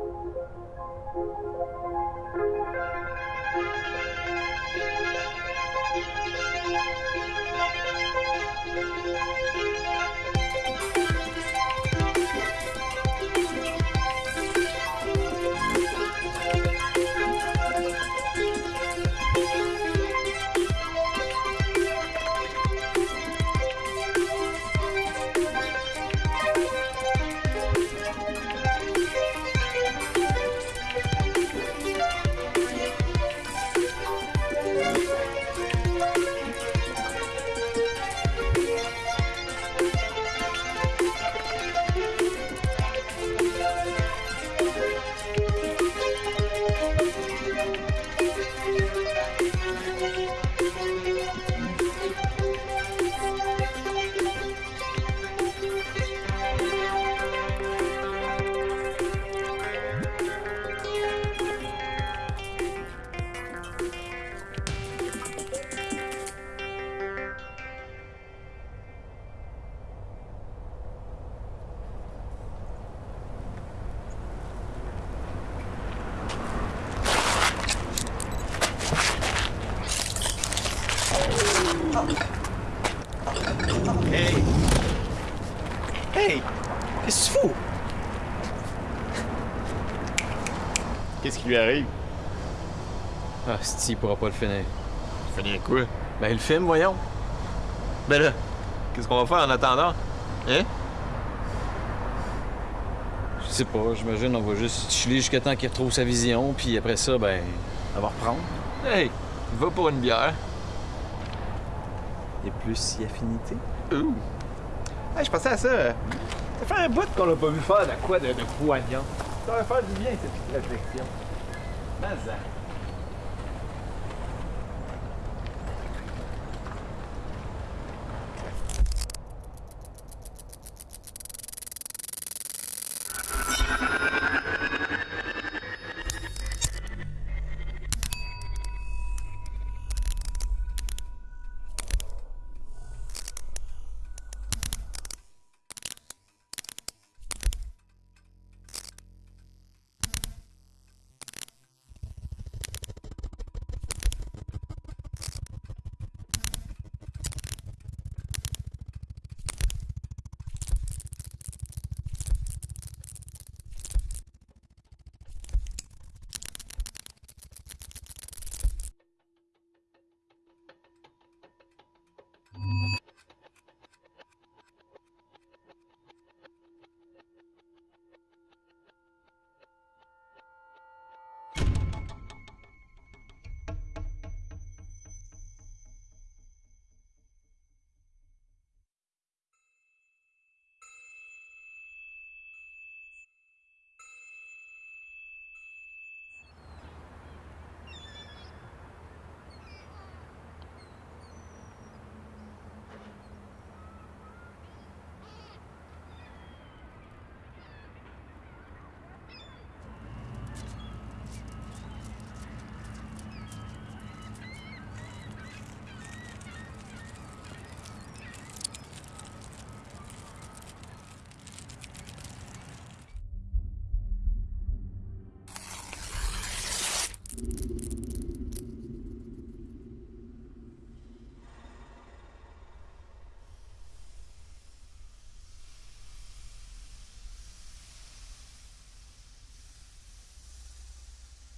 Thank you. Hey! Hey! Qu'est-ce que tu fous? Qu'est-ce qui lui arrive? Ah, si, il pourra pas le finir. Finir quoi? Ben, le film, voyons. Ben là, qu'est-ce qu'on va faire en attendant? Hein? Je sais pas, j'imagine on va juste chiller jusqu'à temps qu'il retrouve sa vision, puis après ça, ben, elle va reprendre. Hey! Va pour une bière. Et plus si affinité. Ouh! Hey, je pensais à ça. Ça fait un bout qu'on l'a pas vu faire de quoi de, poignant. Ça va faire du bien, cette petite réflexion. Mais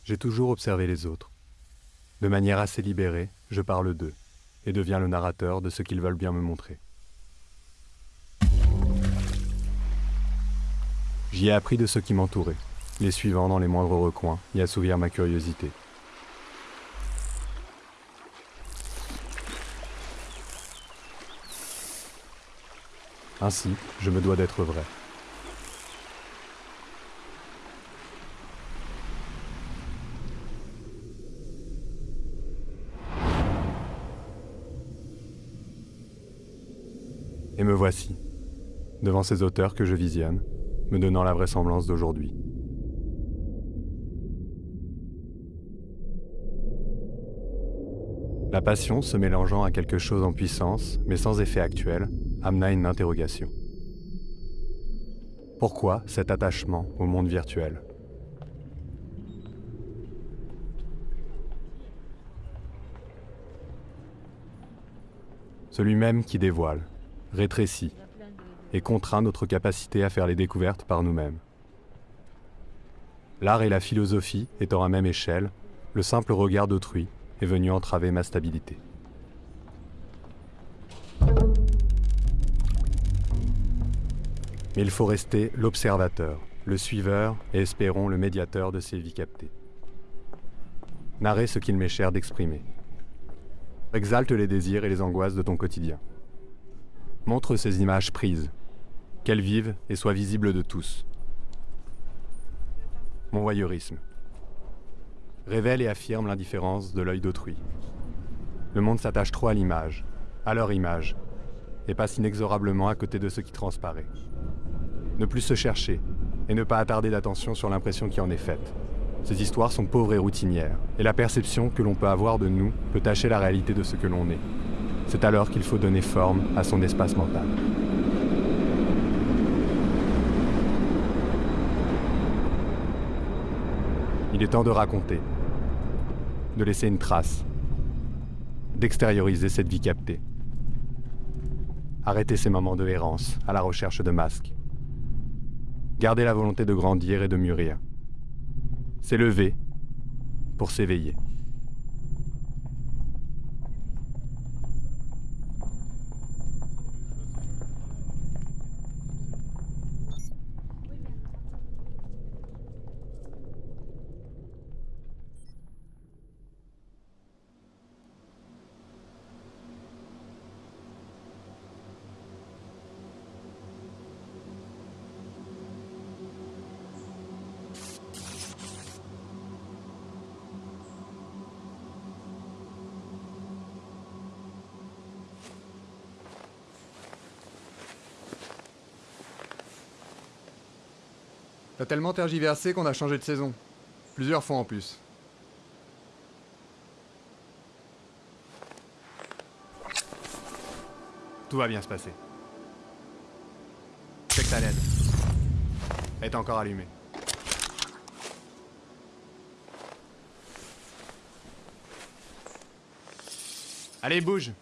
J'ai toujours observé les autres. De manière assez libérée, je parle d'eux et deviens le narrateur de ce qu'ils veulent bien me montrer. J'y ai appris de ceux qui m'entouraient, les suivant dans les moindres recoins et assouvir ma curiosité. Ainsi, je me dois d'être vrai. Et me voici, devant ces auteurs que je visionne, me donnant la vraisemblance d'aujourd'hui. La passion se mélangeant à quelque chose en puissance, mais sans effet actuel, amena une interrogation. Pourquoi cet attachement au monde virtuel? Celui même qui dévoile, rétrécit et contraint notre capacité à faire les découvertes par nous-mêmes. L'art et la philosophie étant à même échelle, le simple regard d'autrui est venu entraver ma stabilité. Mais il faut rester l'observateur, le suiveur et espérons le médiateur de ces vies captées. Narrer ce qu'il m'est cher d'exprimer. Exalte les désirs et les angoisses de ton quotidien. Montre ces images prises, qu'elles vivent et soient visibles de tous. Mon voyeurisme. Révèle et affirme l'indifférence de l'œil d'autrui. Le monde s'attache trop à l'image, à leur image, et passe inexorablement à côté de ce qui transparaît. Ne plus se chercher, et ne pas attarder d'attention sur l'impression qui en est faite. Ces histoires sont pauvres et routinières, et la perception que l'on peut avoir de nous peut tacher la réalité de ce que l'on est. C'est alors qu'il faut donner forme à son espace mental. Il est temps de raconter, de laisser une trace, d'extérioriser cette vie captée. Arrêter ces moments de errance à la recherche de masques. Garder la volonté de grandir et de mûrir. S'élever pour s'éveiller. T'as tellement tergiversé qu'on a changé de saison. Plusieurs fois en plus. Tout va bien se passer. Check ta LED. Elle est encore allumée. Allez, bouge